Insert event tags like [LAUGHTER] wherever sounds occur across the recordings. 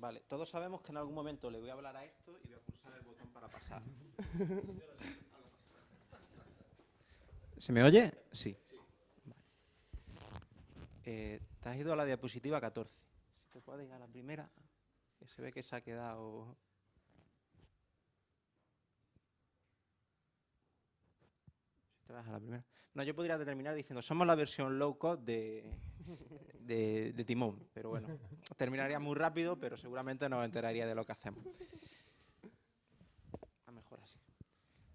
Vale, todos sabemos que en algún momento le voy a hablar a esto y voy a pulsar el botón para pasar. [LAUGHS] ¿Se me oye? Sí. Vale. Eh, te has ido a la diapositiva 14. Si te puedes ir a la primera, que se ve que se ha quedado... Si te vas a la primera. No, yo podría terminar diciendo, somos la versión low cost de, de, Timón, pero bueno, terminaría muy rápido, pero seguramente no me enteraría de lo que hacemos. A mejor así.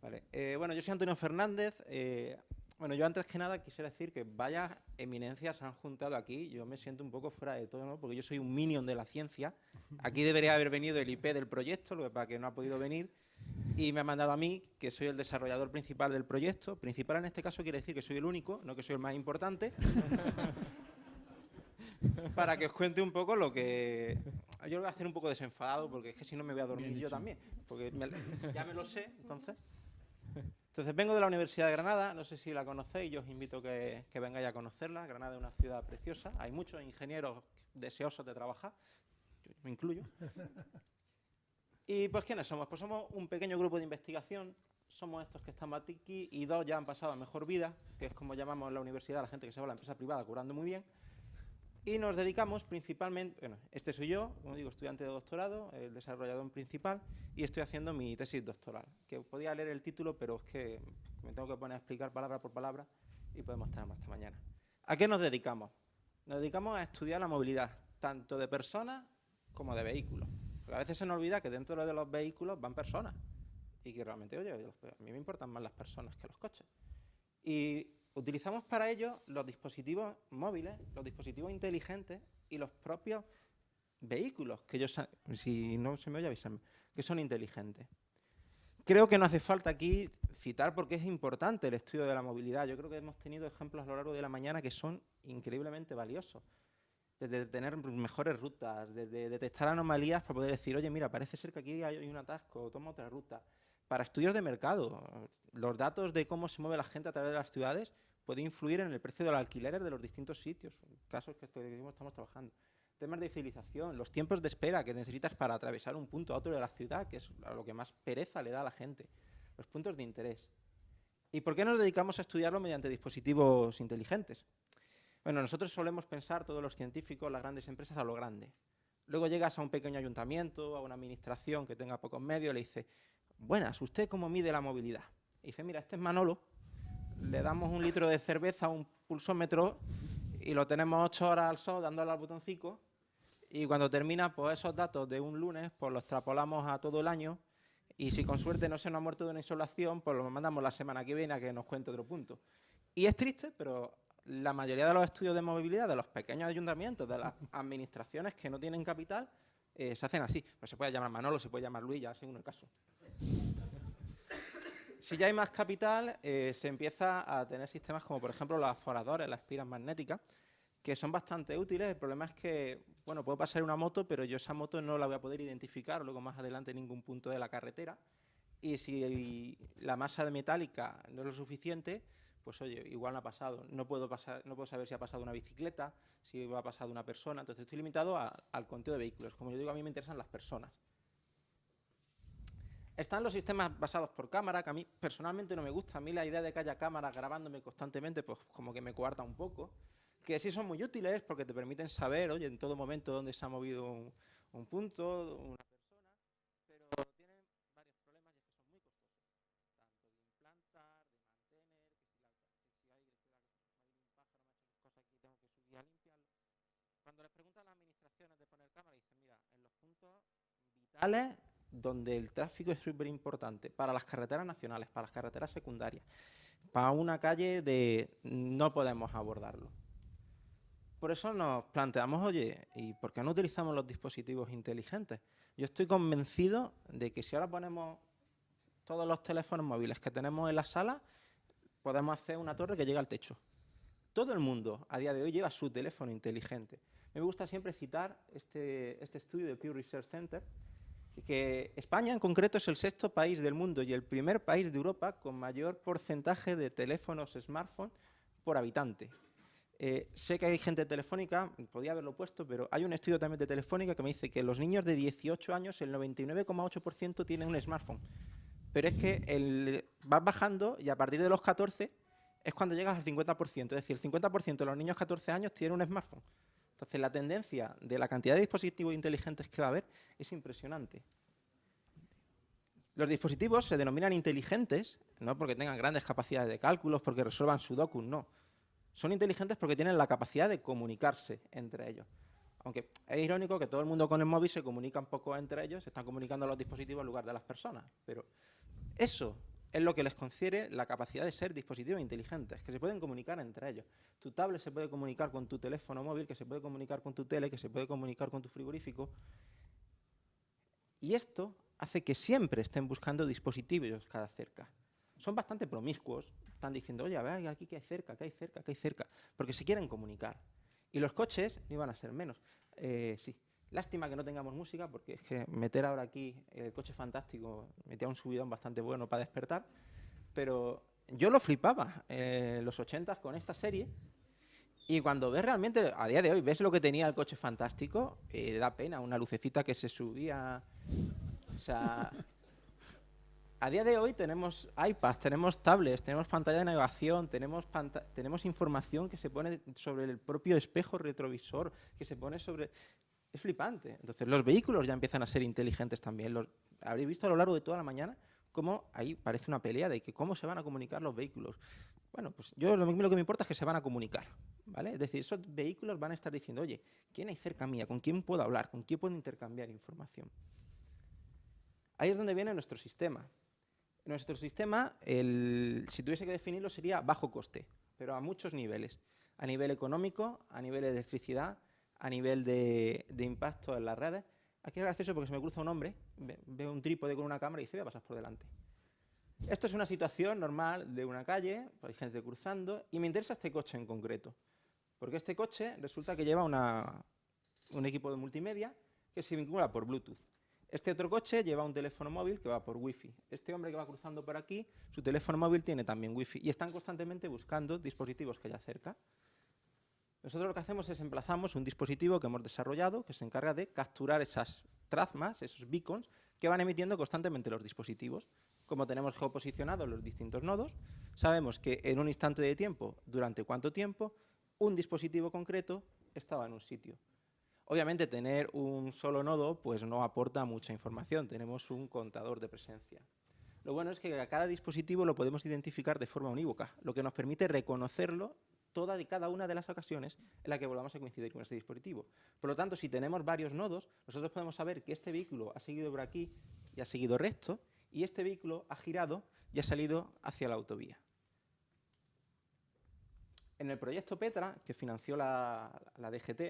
Vale. eh, bueno, yo soy Antonio Fernández. eh, bueno, yo antes que nada quisiera decir que vaya eminencias se han juntado aquí. Yo me siento un poco fuera de todo, ¿no? Porque yo soy un minion de la ciencia. Aquí debería haber venido el IP del proyecto, lo que para que no ha podido venir. Y me ha mandado a mí, que soy el desarrollador principal del proyecto. Principal en este caso quiere decir que soy el único, no que soy el más importante. [LAUGHS] para que os cuente un poco lo que... Yo lo voy a hacer un poco desenfadado, porque es que si no me voy a dormir yo también. Porque me- ya me lo sé, entonces... Entonces vengo de la Universidad de Granada, no sé si la conocéis, yo os invito que, que vengáis a conocerla. Granada es una ciudad preciosa, hay muchos ingenieros deseosos de trabajar, yo me incluyo. ¿Y pues quiénes somos? Pues somos un pequeño grupo de investigación, somos estos que estamos aquí y dos ya han pasado a mejor vida, que es como llamamos en la universidad a la gente que se va a la empresa privada curando muy bien. Y nos dedicamos principalmente, bueno, este soy yo, como digo, estudiante de doctorado, el desarrollador principal, y estoy haciendo mi tesis doctoral, que podía leer el título, pero es que me tengo que poner a explicar palabra por palabra y podemos estar hasta mañana. ¿A qué nos dedicamos? Nos dedicamos a estudiar la movilidad, tanto de personas como de vehículos. Porque a veces se nos olvida que dentro de los vehículos van personas y que realmente, oye, a mí me importan más las personas que los coches. Y utilizamos para ello los dispositivos móviles, los dispositivos inteligentes y los propios vehículos, que yo si no se me oye avísame, que son inteligentes. Creo que no hace falta aquí citar porque es importante el estudio de la movilidad. Yo creo que hemos tenido ejemplos a lo largo de la mañana que son increíblemente valiosos. Desde tener mejores rutas, desde detectar anomalías para poder decir, oye, mira, parece ser que aquí hay un atasco, toma otra ruta. Para estudios de mercado, los datos de cómo se mueve la gente a través de las ciudades puede influir en el precio de los alquileres de los distintos sitios, casos que estamos trabajando. Temas de civilización, los tiempos de espera que necesitas para atravesar un punto a otro de la ciudad, que es lo que más pereza le da a la gente. Los puntos de interés. ¿Y por qué nos dedicamos a estudiarlo mediante dispositivos inteligentes? Bueno, nosotros solemos pensar, todos los científicos, las grandes empresas, a lo grande. Luego llegas a un pequeño ayuntamiento, a una administración que tenga pocos medios, le dice, buenas, ¿usted cómo mide la movilidad? Y dice, mira, este es Manolo, le damos un litro de cerveza un pulsómetro y lo tenemos ocho horas al sol dándole al botoncito y cuando termina, pues esos datos de un lunes, pues los extrapolamos a todo el año y si con suerte no se nos ha muerto de una insolación, pues lo mandamos la semana que viene a que nos cuente otro punto. Y es triste, pero la mayoría de los estudios de movilidad de los pequeños ayuntamientos, de las [LAUGHS] administraciones que no tienen capital, eh, se hacen así. Pues se puede llamar Manolo, se puede llamar Luis, ya según el caso. Si ya hay más capital, eh, se empieza a tener sistemas como, por ejemplo, los aforadores, las espiras magnéticas, que son bastante útiles. El problema es que, bueno, puedo pasar una moto, pero yo esa moto no la voy a poder identificar luego más adelante en ningún punto de la carretera. Y si la masa de metálica no es lo suficiente, pues oye, igual no ha pasado. No puedo, pasar, no puedo saber si ha pasado una bicicleta, si ha pasado una persona. Entonces estoy limitado a- al conteo de vehículos. Como yo digo, a mí me interesan las personas. Están los sistemas basados por cámara, que a mí personalmente no me gusta. A mí la idea de que haya cámaras grabándome constantemente, pues como que me coarta un poco. Que sí son muy útiles porque te permiten saber, oye, en todo momento dónde se ha movido un, un punto, una persona, pero tienen varios problemas y es que son muy costosos. Tanto de implantar, de mantener, que si, la, que si hay, que si la- hay un pájaro, me ha hecho cosas aquí, tengo que subir a limpiarlo. Cuando les preguntan a las administraciones de poner cámaras, dicen, mira, en los puntos vitales donde el tráfico es súper importante, para las carreteras nacionales, para las carreteras secundarias, para una calle de no podemos abordarlo. Por eso nos planteamos, oye, ¿y por qué no utilizamos los dispositivos inteligentes? Yo estoy convencido de que si ahora ponemos todos los teléfonos móviles que tenemos en la sala, podemos hacer una torre que llegue al techo. Todo el mundo a día de hoy lleva su teléfono inteligente. Me gusta siempre citar este, este estudio de Pew Research Center, que España en concreto es el sexto país del mundo y el primer país de Europa con mayor porcentaje de teléfonos smartphone por habitante. Eh, sé que hay gente de Telefónica, podía haberlo puesto, pero hay un estudio también de Telefónica que me dice que los niños de 18 años, el 99,8% tienen un smartphone. Pero es que vas bajando y a partir de los 14 es cuando llegas al 50%. Es decir, el 50% de los niños de 14 años tienen un smartphone. Entonces, la tendencia de la cantidad de dispositivos inteligentes que va a haber es impresionante. Los dispositivos se denominan inteligentes, no porque tengan grandes capacidades de cálculos, porque resuelvan sudoku, no. Son inteligentes porque tienen la capacidad de comunicarse entre ellos. Aunque es irónico que todo el mundo con el móvil se comunica un poco entre ellos, se están comunicando los dispositivos en lugar de las personas. Pero eso es lo que les confiere la capacidad de ser dispositivos inteligentes, que se pueden comunicar entre ellos. Tu tablet se puede comunicar con tu teléfono móvil, que se puede comunicar con tu tele, que se puede comunicar con tu frigorífico. Y esto hace que siempre estén buscando dispositivos cada cerca. Son bastante promiscuos, están diciendo, oye, a ver, aquí que hay cerca, que hay cerca, que hay cerca, porque se quieren comunicar. Y los coches no iban a ser menos. Eh, sí, lástima que no tengamos música, porque es que meter ahora aquí el coche fantástico metía un subidón bastante bueno para despertar, pero yo lo flipaba en los 80 con esta serie, y cuando ves realmente, a día de hoy, ves lo que tenía el coche fantástico, eh, da pena, una lucecita que se subía o sea, a día de hoy tenemos iPads, tenemos tablets, tenemos pantalla de navegación, tenemos, tenemos información que se pone sobre el propio espejo retrovisor, que se pone sobre... Es flipante. Entonces, los vehículos ya empiezan a ser inteligentes también. Los... Habréis visto a lo largo de toda la mañana cómo ahí parece una pelea de que cómo se van a comunicar los vehículos. Bueno, pues yo lo, lo que me importa es que se van a comunicar, ¿vale? Es decir, esos vehículos van a estar diciendo, oye, ¿quién hay cerca mía? ¿Con quién puedo hablar? ¿Con quién puedo intercambiar información? Ahí es donde viene nuestro sistema. Nuestro sistema, si tuviese que definirlo, sería bajo coste, pero a muchos niveles. A nivel económico, a nivel de electricidad, a nivel de, impacto en las redes. Aquí es gracioso porque se me cruza un hombre, ve, un trípode con una cámara y dice, voy a pasar por delante. Esto es una situación normal de una calle, hay gente cruzando, y me interesa este coche en concreto. Porque este coche resulta que lleva un equipo de multimedia que se vincula por Bluetooth. Este otro coche lleva un teléfono móvil que va por Wi-Fi. Este hombre que va cruzando por aquí, su teléfono móvil tiene también Wi-Fi y están constantemente buscando dispositivos que haya cerca. Nosotros lo que hacemos es emplazamos un dispositivo que hemos desarrollado que se encarga de capturar esas trazmas, esos beacons, que van emitiendo constantemente los dispositivos. Como tenemos geoposicionados los distintos nodos, sabemos que en un instante de tiempo, durante cuánto tiempo, un dispositivo concreto estaba en un sitio. Obviamente tener un solo nodo pues no aporta mucha información, tenemos un contador de presencia. Lo bueno es que a cada dispositivo lo podemos identificar de forma unívoca, lo que nos permite reconocerlo toda y cada una de las ocasiones en las que volvamos a coincidir con este dispositivo. Por lo tanto, si tenemos varios nodos, nosotros podemos saber que este vehículo ha seguido por aquí y ha seguido recto, y este vehículo ha girado y ha salido hacia la autovía. En el proyecto Petra, que financió la, la DGT,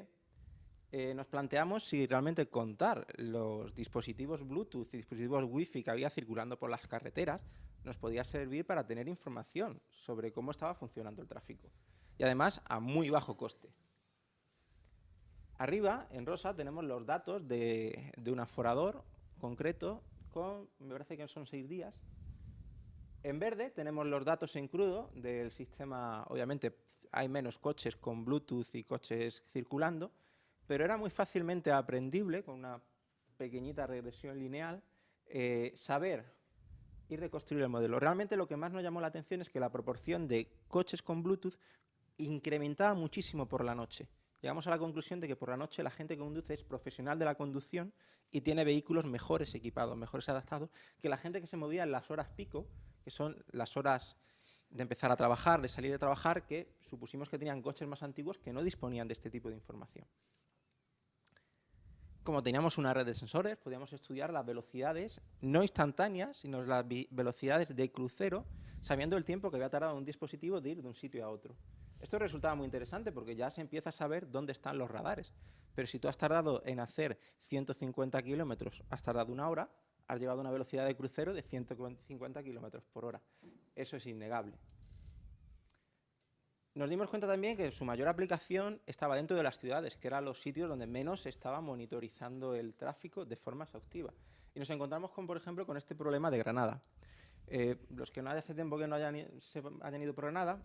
eh, nos planteamos si realmente contar los dispositivos Bluetooth y dispositivos Wi-Fi que había circulando por las carreteras nos podía servir para tener información sobre cómo estaba funcionando el tráfico. Y además a muy bajo coste. Arriba, en rosa, tenemos los datos de, de un aforador concreto con, me parece que son seis días. En verde tenemos los datos en crudo del sistema, obviamente hay menos coches con Bluetooth y coches circulando, pero era muy fácilmente aprendible, con una pequeñita regresión lineal, eh, saber y reconstruir el modelo. Realmente lo que más nos llamó la atención es que la proporción de coches con Bluetooth incrementaba muchísimo por la noche. Llegamos a la conclusión de que por la noche la gente que conduce es profesional de la conducción y tiene vehículos mejores equipados, mejores adaptados, que la gente que se movía en las horas pico, que son las horas de empezar a trabajar, de salir de trabajar, que supusimos que tenían coches más antiguos que no disponían de este tipo de información como teníamos una red de sensores, podíamos estudiar las velocidades, no instantáneas, sino las velocidades de crucero, sabiendo el tiempo que había tardado un dispositivo de ir de un sitio a otro. Esto resultaba muy interesante porque ya se empieza a saber dónde están los radares. Pero si tú has tardado en hacer 150 kilómetros, has tardado una hora, has llevado una velocidad de crucero de 150 kilómetros por hora. Eso es innegable. Nos dimos cuenta también que su mayor aplicación estaba dentro de las ciudades, que eran los sitios donde menos se estaba monitorizando el tráfico de forma exhaustiva. Y nos encontramos, con, por ejemplo, con este problema de Granada. Eh, los que no hace tiempo que no hayan, se hayan ido por Granada,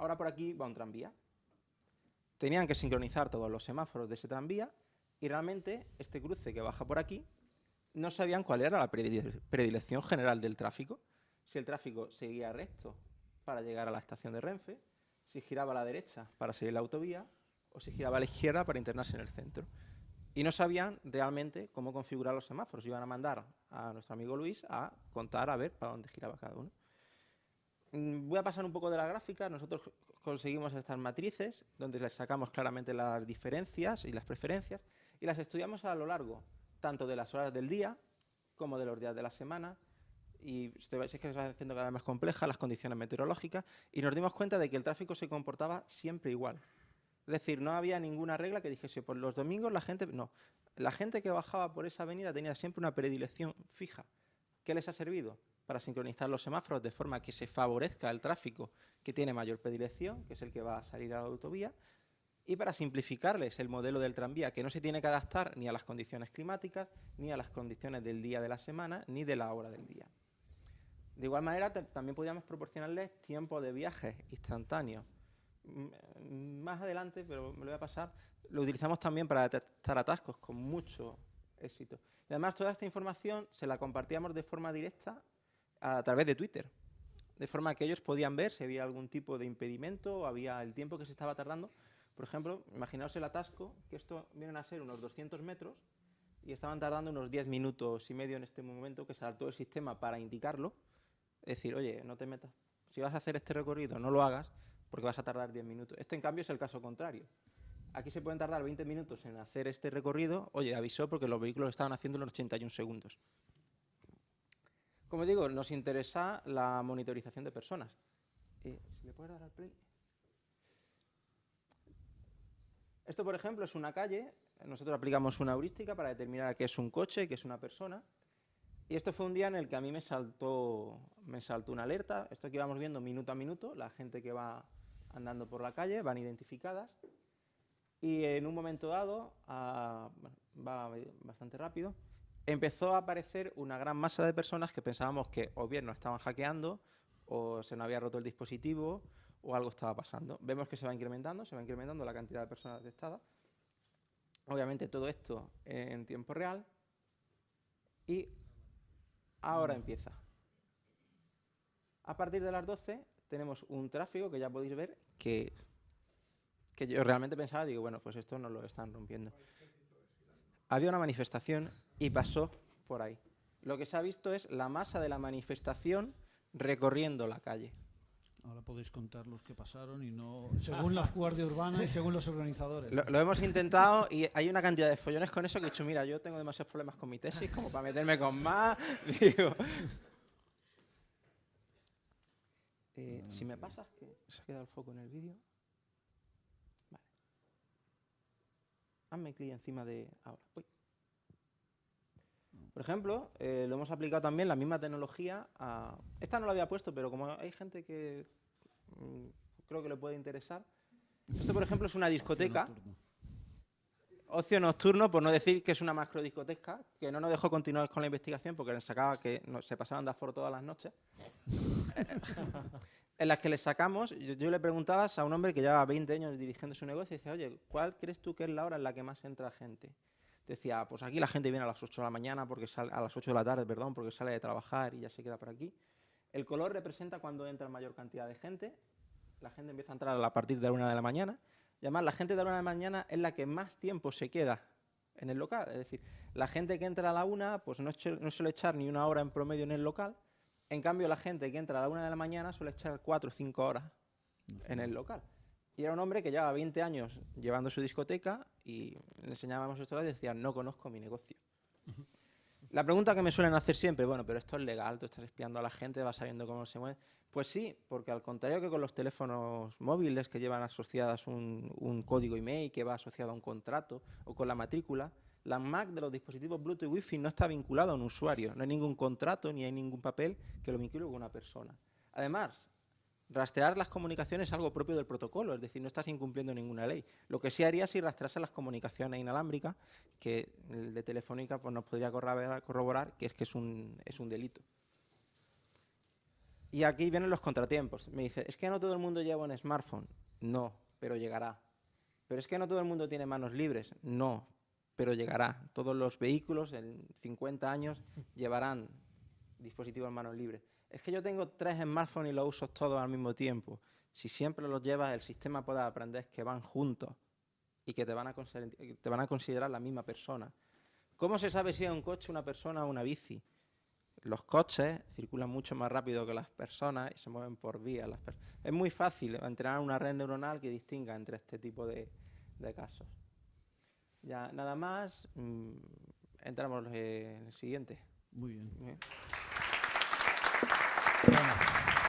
ahora por aquí va un tranvía. tenían que sincronizar todos los semáforos de ese tranvía y realmente este cruce que baja por aquí no sabían cuál era la predilección general del tráfico. Si el tráfico seguía recto para llegar a la estación de Renfe, si giraba a la derecha para seguir la autovía o si giraba a la izquierda para internarse en el centro. Y no sabían realmente cómo configurar los semáforos. Iban a mandar a nuestro amigo Luis a contar a ver para dónde giraba cada uno. Mm, voy a pasar un poco de la gráfica. Nosotros conseguimos estas matrices donde les sacamos claramente las diferencias y las preferencias y las estudiamos a lo largo tanto de las horas del día como de los días de la semana y es que se va haciendo cada vez más compleja las condiciones meteorológicas y nos dimos cuenta de que el tráfico se comportaba siempre igual. Es decir, no había ninguna regla que dijese, por los domingos la gente... No, la gente que bajaba por esa avenida tenía siempre una predilección fija. ¿Qué les ha servido? Para sincronizar los semáforos de forma que se favorezca el tráfico que tiene mayor predilección, que es el que va a salir a la autovía, y para simplificarles el modelo del tranvía, que no se tiene que adaptar ni a las condiciones climáticas, ni a las condiciones del día de la semana, ni de la hora del día. De igual manera, también podríamos proporcionarles tiempo de viaje instantáneo. Más adelante, pero me lo voy a pasar, lo utilizamos también para detectar atascos con mucho éxito. Y además, toda esta información se la compartíamos de forma directa a través de Twitter, de forma que ellos podían ver si había algún tipo de impedimento o había el tiempo que se estaba tardando por ejemplo, imaginaos el atasco, que esto vienen a ser unos 200 metros y estaban tardando unos 10 minutos y medio en este momento que saltó el sistema para indicarlo. Es decir, oye, no te metas. Si vas a hacer este recorrido, no lo hagas porque vas a tardar 10 minutos. Este, en cambio, es el caso contrario. Aquí se pueden tardar 20 minutos en hacer este recorrido. Oye, avisó porque los vehículos estaban haciendo en 81 segundos. Como digo, nos interesa la monitorización de personas. Esto, por ejemplo, es una calle. Nosotros aplicamos una heurística para determinar qué es un coche, qué es una persona. Y esto fue un día en el que a mí me saltó, me saltó una alerta. Esto que íbamos viendo minuto a minuto, la gente que va andando por la calle, van identificadas. Y en un momento dado, va bastante rápido, empezó a aparecer una gran masa de personas que pensábamos que o bien nos estaban hackeando, o se nos había roto el dispositivo, o algo estaba pasando. Vemos que se va incrementando, se va incrementando la cantidad de personas detectadas. Obviamente todo esto en tiempo real. Y ahora empieza. A partir de las 12 tenemos un tráfico que ya podéis ver que, que yo realmente pensaba, digo, bueno, pues esto no lo están rompiendo. Había una manifestación y pasó por ahí. Lo que se ha visto es la masa de la manifestación recorriendo la calle. Ahora podéis contar los que pasaron y no según la Guardia Urbana y según los organizadores. Lo, hemos intentado y hay una cantidad de follones con eso que he dicho, mira, yo tengo demasiados problemas con mi tesis como para meterme con más. [LAUGHS] Digo. Eh, si me pasas, que se ha quedado el foco en el vídeo. Hazme clic encima de... Ahora, Por ejemplo, eh, lo hemos aplicado también la misma tecnología a... Esta no la había puesto, pero como hay gente que Mm, creo que le puede interesar. Esto, por ejemplo, es una discoteca. Ocio nocturno, por no decir que es una macrodiscoteca, que no nos dejó continuar con la investigación porque les sacaba que se pasaban de aforo todas las noches. [LAUGHS] en las que le sacamos, yo, le preguntaba a un hombre que lleva 20 años dirigiendo su negocio y dice, oye, ¿cuál crees tú que es la hora en la que más entra gente? Decía, pues aquí la gente viene a las 8 de la mañana, porque sale, a las 8 de la tarde, perdón, porque sale de trabajar y ya se queda por aquí. El color representa cuando entra mayor cantidad de gente. La gente empieza a entrar a partir de la una de la mañana. Y además, la gente de la una de la mañana es la que más tiempo se queda en el local. Es decir, la gente que entra a la una, pues no, no suele echar ni una hora en promedio en el local. En cambio, la gente que entra a la una de la mañana suele echar cuatro o cinco horas en el local. Y era un hombre que llevaba 20 años llevando su discoteca y le enseñábamos esto y decía, no conozco mi negocio. La pregunta que me suelen hacer siempre, bueno, pero esto es legal, tú estás espiando a la gente, vas sabiendo cómo se mueve. Pues sí, porque al contrario que con los teléfonos móviles que llevan asociadas un, código email que va asociado a un contrato o con la matrícula, la Mac de los dispositivos Bluetooth y Wi-Fi no está vinculado a un usuario. No hay ningún contrato ni hay ningún papel que lo vincule con una persona. Además, Rastrear las comunicaciones es algo propio del protocolo, es decir, no estás incumpliendo ninguna ley. Lo que sí haría si rastrease las comunicaciones inalámbricas, que el de Telefónica pues, nos podría corroborar que es que es un, es un delito. Y aquí vienen los contratiempos. Me dice, es que no todo el mundo lleva un smartphone. No, pero llegará. Pero es que no todo el mundo tiene manos libres. No, pero llegará. Todos los vehículos en 50 años llevarán dispositivos en manos libres. Es que yo tengo tres smartphones y los uso todos al mismo tiempo. Si siempre los llevas, el sistema puede aprender que van juntos y que te van a, te van a considerar la misma persona. ¿Cómo se sabe si es un coche, una persona o una bici? Los coches circulan mucho más rápido que las personas y se mueven por vías. es muy fácil entrenar una red neuronal que distinga entre este tipo de, casos. Ya, nada más, mm, entramos en el siguiente. Muy bien. Bueno.